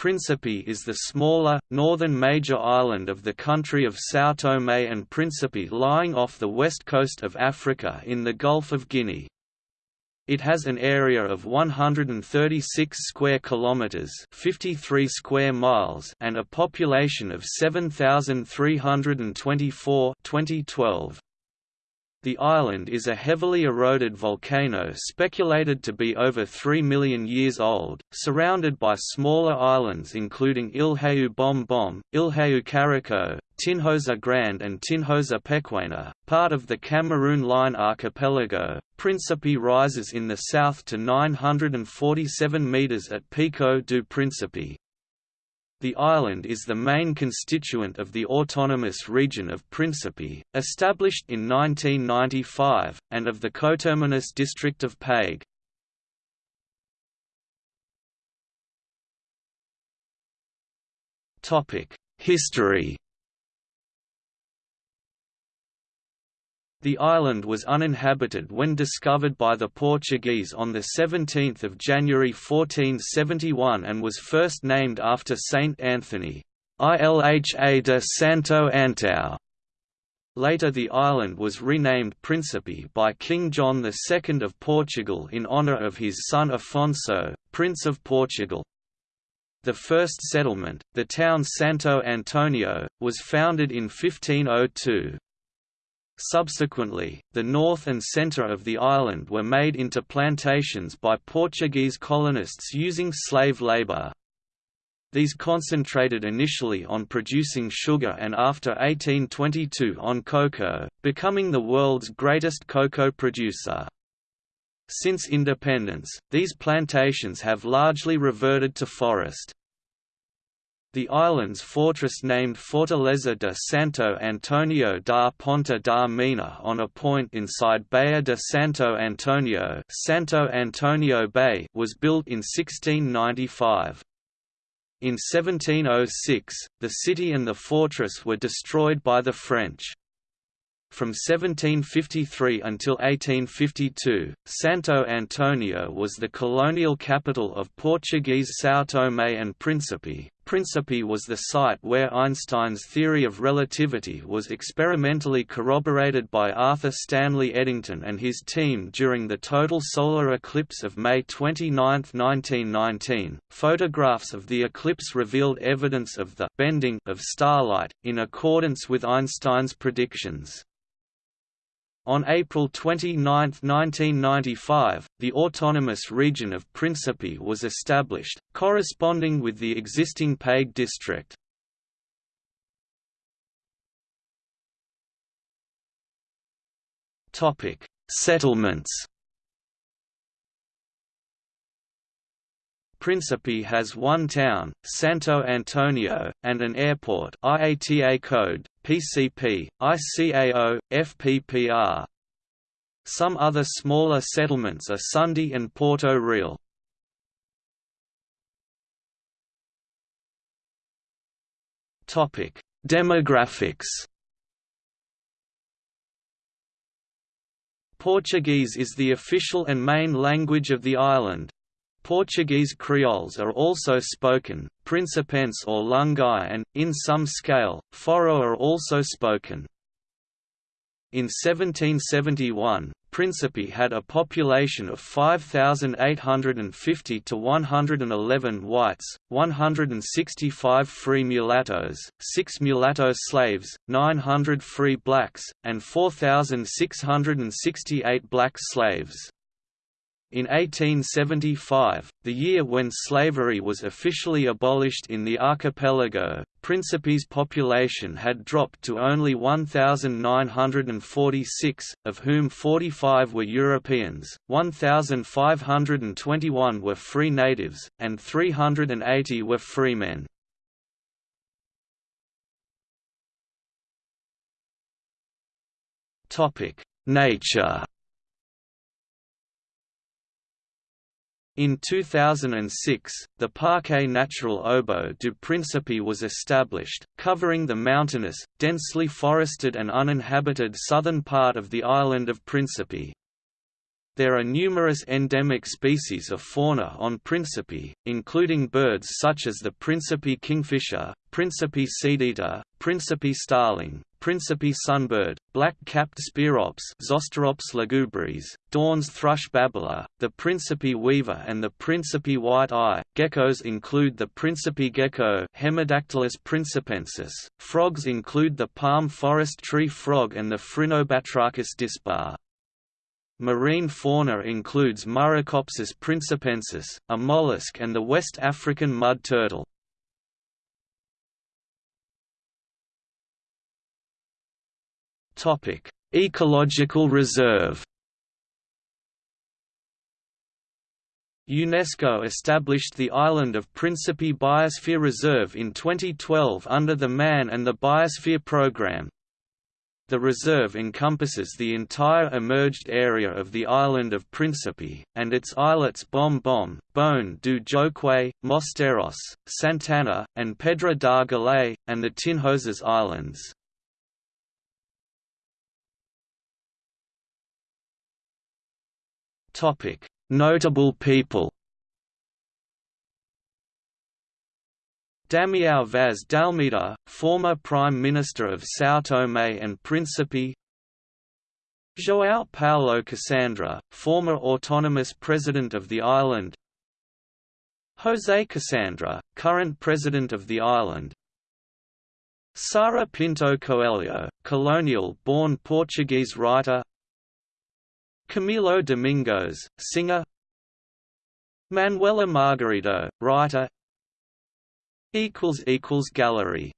Principe is the smaller, northern major island of the country of São Tomé and Príncipe lying off the west coast of Africa in the Gulf of Guinea. It has an area of 136 square kilometers, 53 square miles, and a population of 7324 2012. The island is a heavily eroded volcano speculated to be over 3 million years old, surrounded by smaller islands including Ilhéu Bom Bom, Ilhéu Caroço, Tinhosa Grande and Tinhosa Pequena, part of the Cameroon Line archipelago. Principe rises in the south to 947 metres at Pico do Príncipe, the island is the main constituent of the autonomous region of Principe, established in 1995, and of the coterminous district of Pague. History The island was uninhabited when discovered by the Portuguese on 17 January 1471 and was first named after Saint Anthony, Ilha de Santo Antão. Later the island was renamed Príncipe by King John II of Portugal in honour of his son Afonso, Prince of Portugal. The first settlement, the town Santo Antonio, was founded in 1502. Subsequently, the north and centre of the island were made into plantations by Portuguese colonists using slave labour. These concentrated initially on producing sugar and after 1822 on cocoa, becoming the world's greatest cocoa producer. Since independence, these plantations have largely reverted to forest. The island's fortress named Fortaleza de Santo Antonio da Ponta da Mina on a point inside Baía de Santo Antonio, Santo Antonio Bay was built in 1695. In 1706, the city and the fortress were destroyed by the French. From 1753 until 1852, Santo Antonio was the colonial capital of Portuguese São Tomé and Príncipe. Príncipe was the site where Einstein's theory of relativity was experimentally corroborated by Arthur Stanley Eddington and his team during the total solar eclipse of May 29, 1919. Photographs of the eclipse revealed evidence of the bending of starlight, in accordance with Einstein's predictions. On April 29, 1995, the autonomous region of Principe was established, corresponding with the existing Pague district. Settlements Principe has one town, Santo Antonio, and an airport IATA code, PCP, ICAO, FPPR. Some other smaller settlements are Sundi and Porto Real. Demographics Portuguese is the official and main language of the island. Portuguese Creoles are also spoken, Principense or Lung'ie and, in some scale, Forro are also spoken. In 1771, Principe had a population of 5,850 to 111 whites, 165 free mulattoes, 6 mulatto slaves, 900 free blacks, and 4,668 black slaves. In 1875, the year when slavery was officially abolished in the archipelago, Principe's population had dropped to only 1,946, of whom 45 were Europeans, 1,521 were free natives, and 380 were freemen. Nature In 2006, the Parque Natural Obo do Príncipe was established, covering the mountainous, densely forested and uninhabited southern part of the island of Príncipe. There are numerous endemic species of fauna on Principe, including birds such as the Principe kingfisher, Principe seedeater, Principe starling, Principe sunbird, black-capped speirops Zosterops lugubris, Dohrn's thrush babbler, the Principe weaver and the Principe white-eye. Geckos include the Principe gecko Hemidactylus principensis. Frogs include the palm forest tree frog and the Phrynobatrachus dispar. Marine fauna includes Muricopsis principensis, a mollusk and the West African mud turtle. Ecological reserve UNESCO established the island of Principe Biosphere Reserve in 2012 under the Man and the Biosphere Programme. The reserve encompasses the entire emerged area of the island of Principe, and its islets Bom Bom, Boné do Jóquei, Mosteiros, Santana, and Pedra da Galé, and the Tinhosas Islands. Notable people Damião Vaz d'Almeida, former Prime Minister of São Tomé and Príncipe João Paulo Cassandra, former autonomous president of the island José Cassandra, current president of the island Sara Pinto Coelho, colonial-born Portuguese writer Camilo Domingos, singer Manuela Margarito, writer Gallery